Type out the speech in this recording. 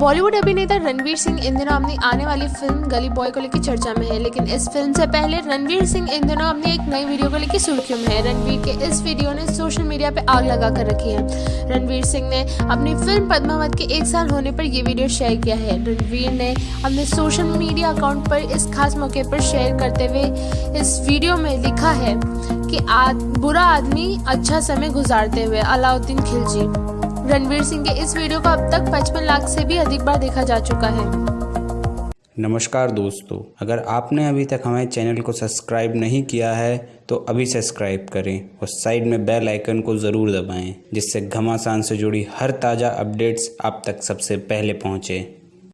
बॉलीवुड अभिनेता रणवीर सिंह इन दिनों अपनी आने वाली फ़िल्म गली बॉय को लेकर चर्चा में है लेकिन इस फ़िल्म से पहले रणवीर सिंह इन दिनों अपनी एक नई वीडियो को लेकर सुर्खियों में है। रणवीर के इस वीडियो ने सोशल मीडिया पर आग लगा कर रखी है। रणवीर सिंह ने अपनी फ़िल्म पद्मावत के एक साल होने पर यह वीडियो शेयर किया है। रणवीर ने अपने सोशल मीडिया अकाउंट पर इस खास मौके पर शेयर करते हुए इस वीडियो में लिखा है कि आद, बुरा आदमी अच्छा समय गुजारते हुए अलाउद्दीन खिलजी। रणवीर सिंह के इस वीडियो को अब तक 55 लाख से भी अधिक बार देखा जा चुका है। नमस्कार दोस्तों, अगर आपने अभी तक हमारे चैनल को सब्सक्राइब नहीं किया है तो अभी सब्सक्राइब करें और साइड में बेल आइकन को ज़रूर दबाएँ, जिससे घमासान से जुड़ी हर ताज़ा अपडेट्स आप तक सबसे पहले पहुँचें।